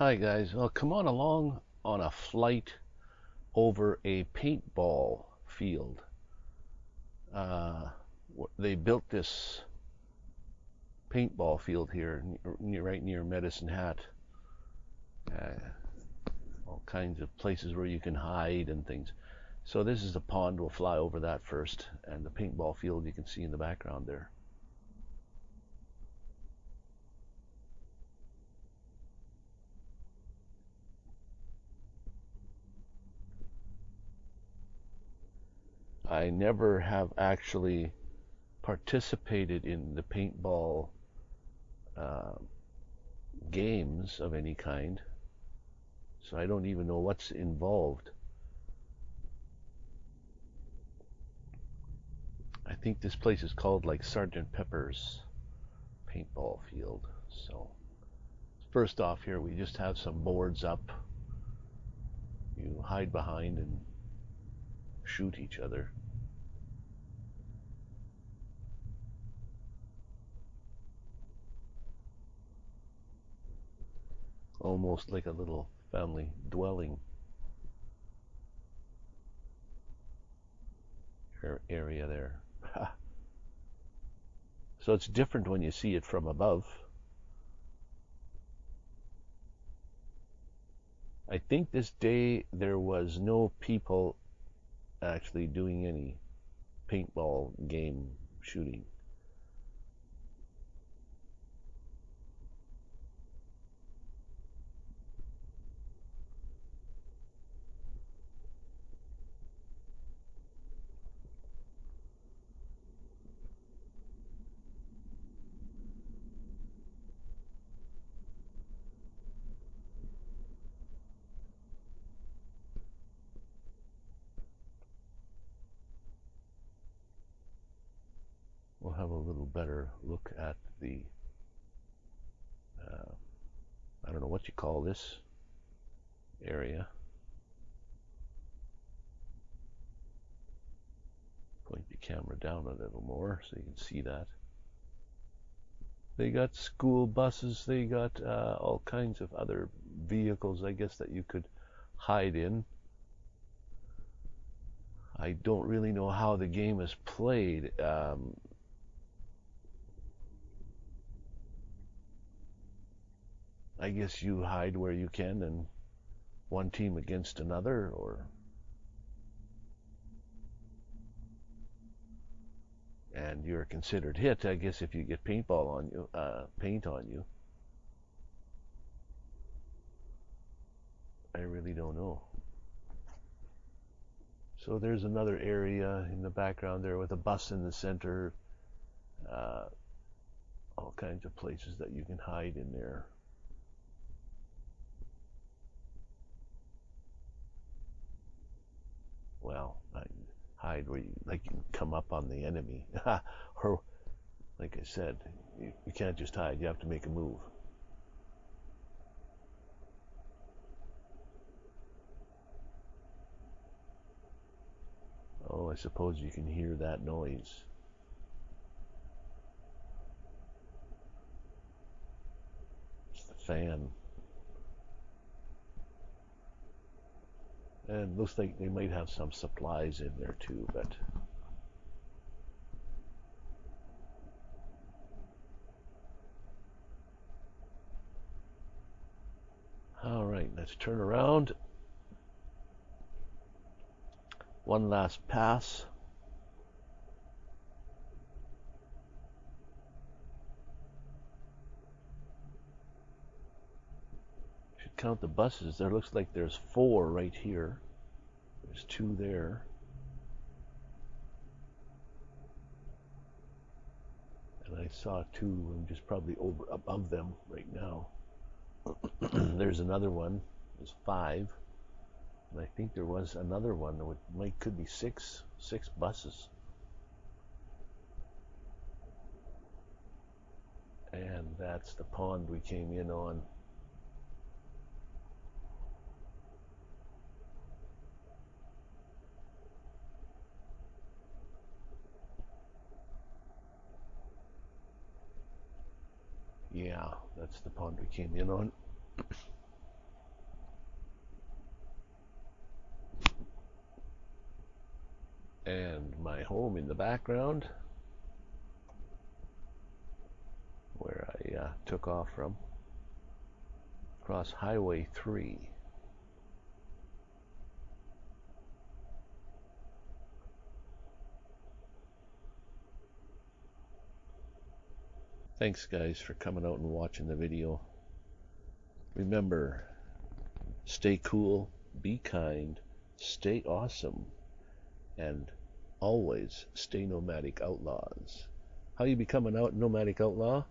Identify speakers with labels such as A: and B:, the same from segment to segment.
A: Hi guys, well come on along on a flight over a paintball field. Uh, they built this paintball field here, near, right near Medicine Hat. Uh, all kinds of places where you can hide and things. So this is the pond. We'll fly over that first, and the paintball field you can see in the background there. I never have actually participated in the paintball uh, games of any kind, so I don't even know what's involved. I think this place is called like Sergeant Pepper's paintball field. So first off here we just have some boards up. You hide behind and shoot each other. Almost like a little family dwelling area there. so it's different when you see it from above. I think this day there was no people actually doing any paintball game shooting. Have a little better look at the, uh, I don't know what you call this area. Point the camera down a little more so you can see that. They got school buses, they got uh, all kinds of other vehicles, I guess, that you could hide in. I don't really know how the game is played. Um, I guess you hide where you can and one team against another or? And you're considered hit I guess if you get paintball on you uh, paint on you. I really don't know. So there's another area in the background there with a bus in the center uh, all kinds of places that you can hide in there hide where you like you come up on the enemy, or like I said, you, you can't just hide. You have to make a move. Oh, I suppose you can hear that noise. It's the fan. And looks like they might have some supplies in there too, but all right, let's turn around. One last pass. Should count the buses, there looks like there's four right here. There's two there. And I saw two I'm just probably over above them right now. there's another one. There's five. And I think there was another one that would, might could be six six buses. And that's the pond we came in on. That's the pond we came in on. and my home in the background where I uh, took off from across Highway 3 Thanks guys for coming out and watching the video. Remember, stay cool, be kind, stay awesome, and always stay nomadic outlaws. How you become an out nomadic outlaw?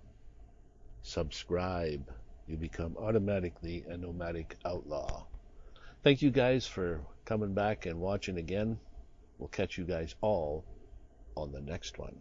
A: Subscribe. You become automatically a nomadic outlaw. Thank you guys for coming back and watching again. We'll catch you guys all on the next one.